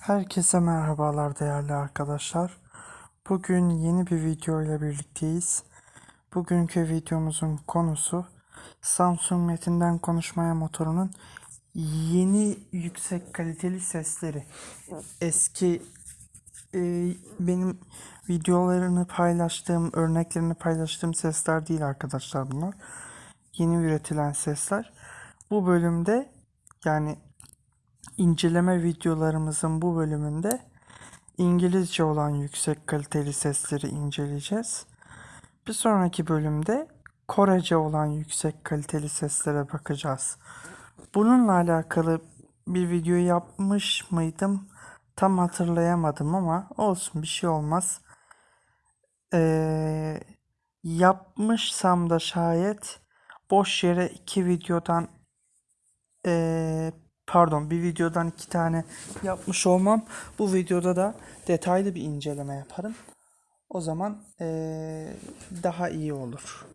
Herkese merhabalar değerli arkadaşlar. Bugün yeni bir video ile birlikteyiz. Bugünkü videomuzun konusu Samsung Metin'den konuşmaya motorunun yeni yüksek kaliteli sesleri. Eski e, benim videolarını paylaştığım, örneklerini paylaştığım sesler değil arkadaşlar bunlar. Yeni üretilen sesler. Bu bölümde yani inceleme videolarımızın bu bölümünde İngilizce olan yüksek kaliteli sesleri inceleyeceğiz. Bir sonraki bölümde Korece olan yüksek kaliteli seslere bakacağız. Bununla alakalı bir video yapmış mıydım? Tam hatırlayamadım ama olsun bir şey olmaz. Ee, yapmışsam da şayet boş yere iki videodan ee, pardon bir videodan iki tane yapmış olmam. Bu videoda da detaylı bir inceleme yaparım. O zaman ee, daha iyi olur.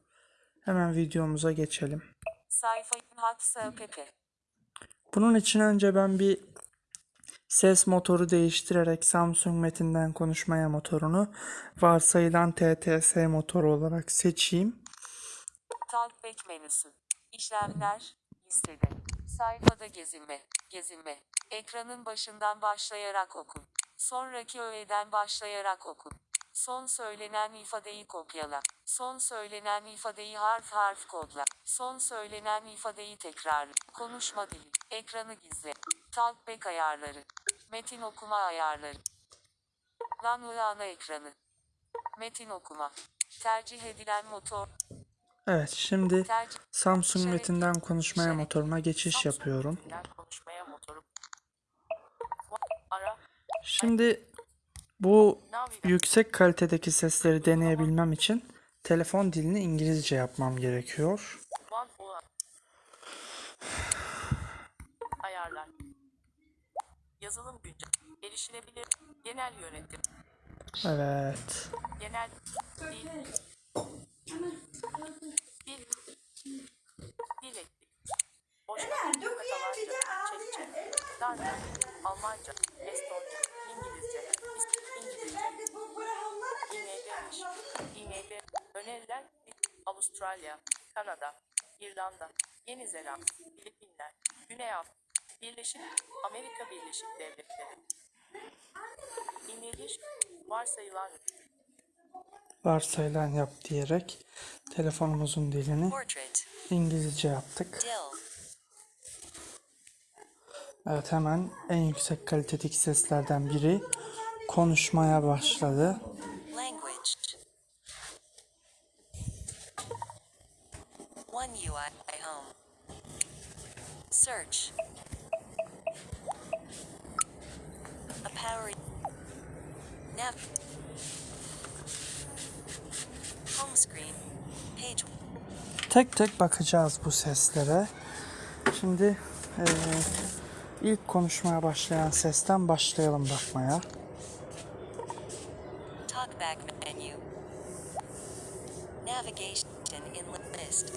Hemen videomuza geçelim. sayfa. Bunun için önce ben bir ses motoru değiştirerek Samsung Metin'den konuşmaya motorunu varsayılan TTS motoru olarak seçeyim. Talkback menüsü. İşlemler. Listede. Sayfada gezinme. Gezinme. Ekranın başından başlayarak okun. Sonraki öğeden başlayarak okun. Son söylenen ifadeyi kopyala. Son söylenen ifadeyi harf harf kodla. Son söylenen ifadeyi tekrarla. Konuşma dili. Ekranı gizle. Talkback ayarları. Metin okuma ayarları. Lan ana ekranı. Metin okuma. Tercih edilen motor. Evet şimdi Samsung Metin'den konuşmaya motoruna geçiş yapıyorum. Şimdi bu yüksek kalitedeki sesleri deneyebilmem için telefon dilini İngilizce yapmam gerekiyor. Ayarlar. Yazılım güncel. Erişilebilir. Genel yönetim. Evet. Genel. Dil. Dil ettik. Boşluk. Katalonca. Çekçe. Darca. Almanca. Estonca. İngilizce. İngilizce. İMB. İMB. Öneriler. Avustralya. Kanada. İrlanda. Yeni Zelanda. Filipinler. Güney Afrika. Birleşik Amerika Birleşik Devletleri. İngiliz. Varsayılan Varsayılan yap diyerek telefonumuzun dilini. İngilizce yaptık. Evet hemen en yüksek kalitedeki seslerden biri konuşmaya başladı. Search. A power. Nav. Home screen. Page. Tek tek bakacağız bu seslere. Şimdi eee, ilk konuşmaya başlayan sesten başlayalım bakmaya. Talkback menu. Navigation in list.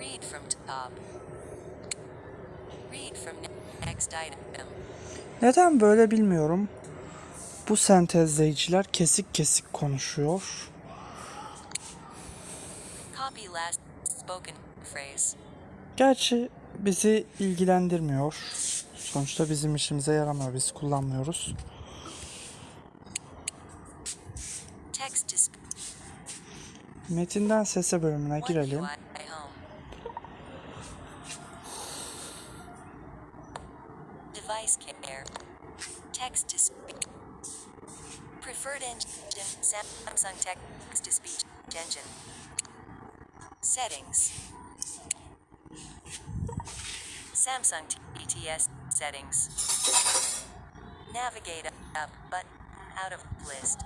Read from top. Read from ne- next item. Neden böyle bilmiyorum. Bu sentezleyiciler kesik kesik konuşuyor. Gerçi bizi ilgilendirmiyor. Sonuçta bizim işimize yaramıyor. Biz kullanmıyoruz. Text to sp- Metinden sese bölümüne girelim. UI home. Device care. Text to speech. Preferred engine. Samsung text to speech engine. Settings. Samsung TTS settings. Navigate up button out of list.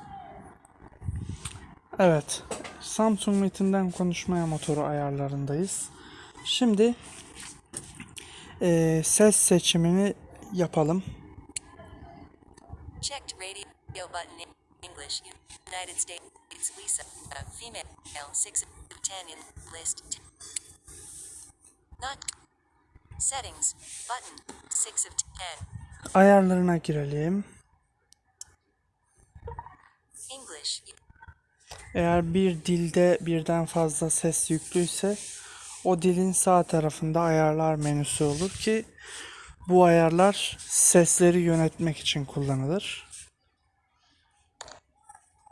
Evet. Samsung Metin'den konuşmaya motoru ayarlarındayız. Şimdi eee, ses seçimini yapalım. Checked radio button English. United States Lisa. uh, female. 6 of 10 in list. Not. Settings. Button. 6 of 10. Ayarlarına girelim. English. Eğer bir dilde birden fazla ses yüklüyse o dilin sağ tarafında ayarlar menüsü olur ki bu ayarlar sesleri yönetmek için kullanılır.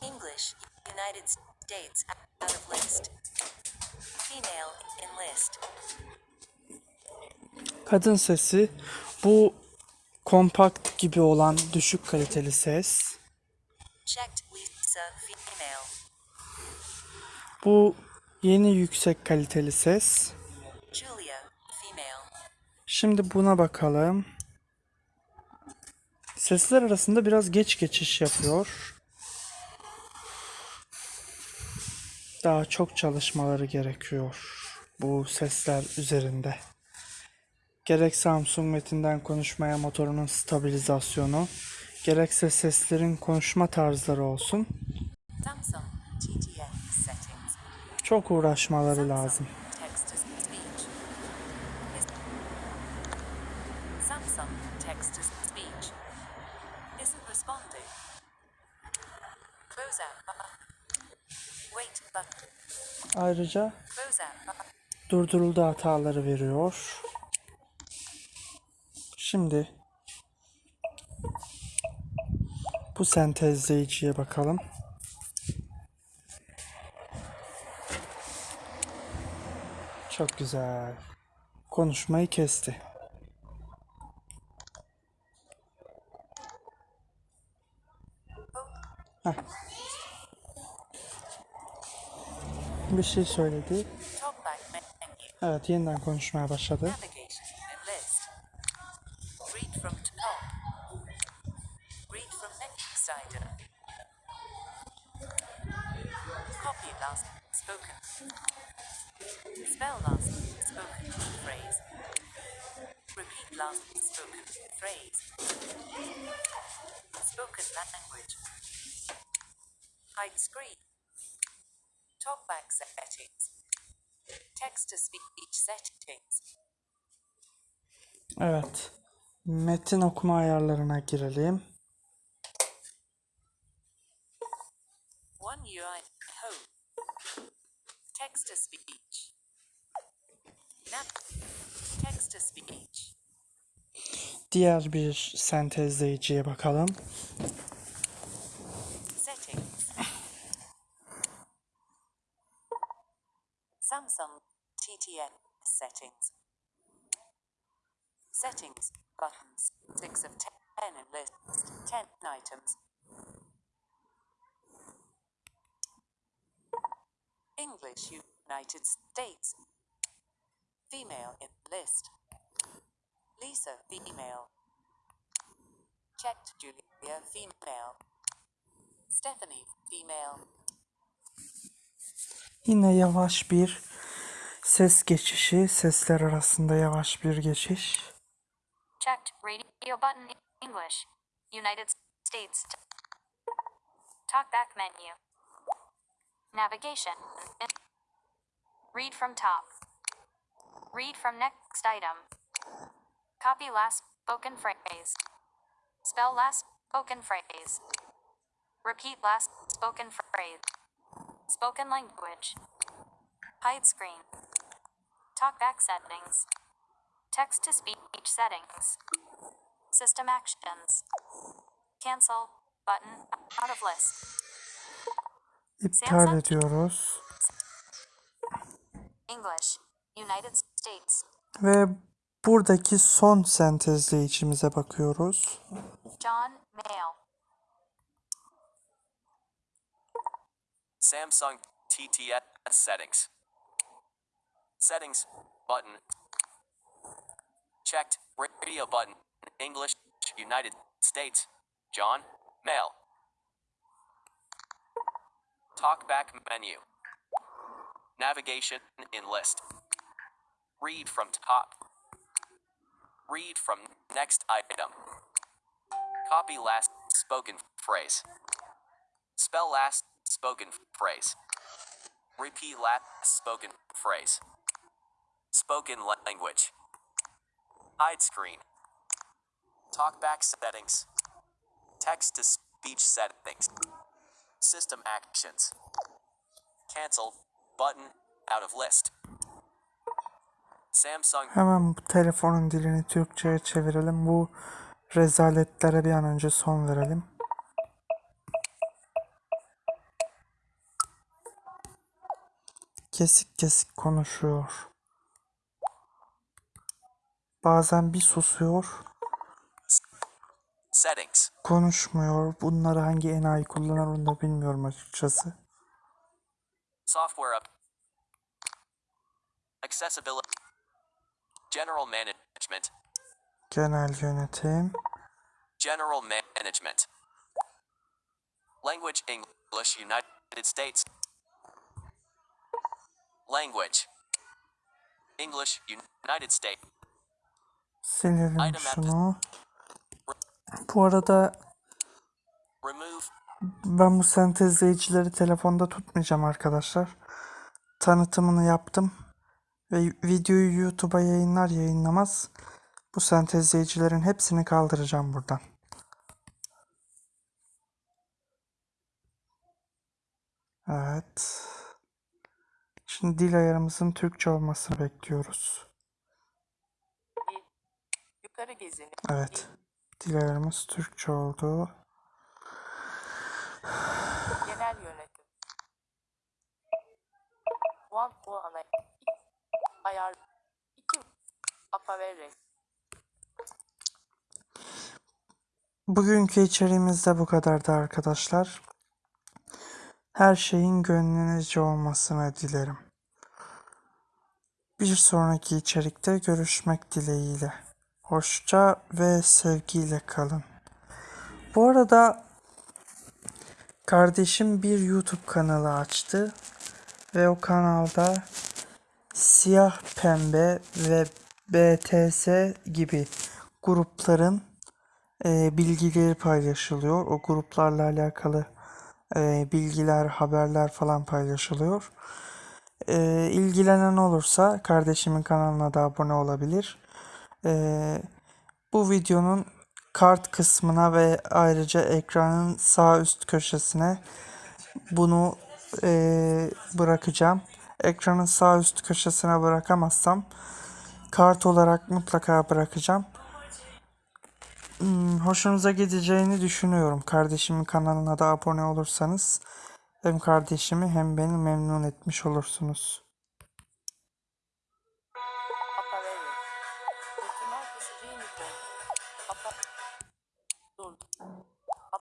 English. United States. Out of list. Female. In list. Kadın sesi bu kompakt gibi olan düşük kaliteli ses. Checked. Lisa. Female. Bu yeni yüksek kaliteli ses. Julia. Female. Şimdi buna bakalım. Sesler arasında biraz geç geçiş yapıyor. Daha çok çalışmaları gerekiyor bu sesler üzerinde. Gerek Samsung Metin'den konuşmaya motorunun stabilizasyonu, gerekse seslerin konuşma tarzları olsun. Çok uğraşmaları lazım. Text to speech. Is- Samsung text to speech isn't responding. Close out button. Wait button. Ayrıca durduruldu hataları veriyor. Şimdi bu sentezleyiciye bakalım. Çok güzel. Konuşmayı kesti. Heh. Bir şey söyledi. Evet yeniden konuşmaya başladı. Read from top. Settings. Text to speech settings. Evet. Metin okuma ayarlarına girelim. One UI home. Text to speech. Nav. Text to speech. Diğer bir sentezleyiciye bakalım. Settings. Samsung TTN settings. Settings buttons. Six of ten in list. Ten items. English United States. Female in list. Lisa female. Checked Julia female. Stephanie female. Yine yavaş bir ses geçişi, sesler arasında yavaş bir geçiş. Checked radio button English. United States. Talkback menu. Navigation. Read from top. Read from next item. Copy last spoken phrase. Spell last spoken phrase. Repeat last spoken phrase. Spoken language. Hide screen. Talkback settings. Text to speech settings. System actions. Cancel button out of list. İptal ediyoruz. English. United States. Ve buradaki son sentezleyicimize bakıyoruz. John Mail. Samsung TTS settings. Settings button. Checked radio button. English United States. John Mail. Talkback menu. Navigation in list. Read from top. Read from next item. Copy last spoken phrase. Spell last spoken phrase. Repeat last spoken phrase. Spoken language. Hide screen. Talkback settings. Text to speech settings. System actions. Cancel button out of list. Samsung Hemen bu telefonun dilini Türkçe'ye çevirelim. Bu rezaletlere bir an önce son verelim. Kesik kesik konuşuyor. Bazen bir susuyor, settings. konuşmuyor. Bunları hangi enayi kullanır onu da bilmiyorum açıkçası. Software up. Accessibility. General management. Genel yönetim. General management. Language English United States. Language. English United States. Silelim Item şunu. Bu arada Ben bu sentezleyicileri telefonda tutmayacağım arkadaşlar. Tanıtımını yaptım. Ve videoyu YouTube'a yayınlar yayınlamaz. Bu sentezleyicilerin hepsini kaldıracağım buradan. Evet. Şimdi dil ayarımızın Türkçe olmasını bekliyoruz. Evet. Dil ayarımız Türkçe oldu. Genel yönetim. One puanı. Ayar. 2. Apavere. Bugünkü içeriğimiz de bu kadardı arkadaşlar. Her şeyin gönlünüzce olmasını dilerim. Bir sonraki içerikte görüşmek dileğiyle. Hoşça ve sevgiyle kalın. Bu arada kardeşim bir YouTube kanalı açtı ve o kanalda siyah pembe ve BTS gibi grupların e, bilgileri paylaşılıyor. O gruplarla alakalı e, bilgiler, haberler falan paylaşılıyor. E, ilgilenen olursa kardeşimin kanalına da abone olabilir. E, bu videonun kart kısmına ve ayrıca ekranın sağ üst köşesine bunu e, bırakacağım. Ekranın sağ üst köşesine bırakamazsam kart olarak mutlaka bırakacağım. Hmm, hoşunuza gideceğini düşünüyorum. Kardeşimin kanalına da abone olursanız hem kardeşimi hem beni memnun etmiş olursunuz.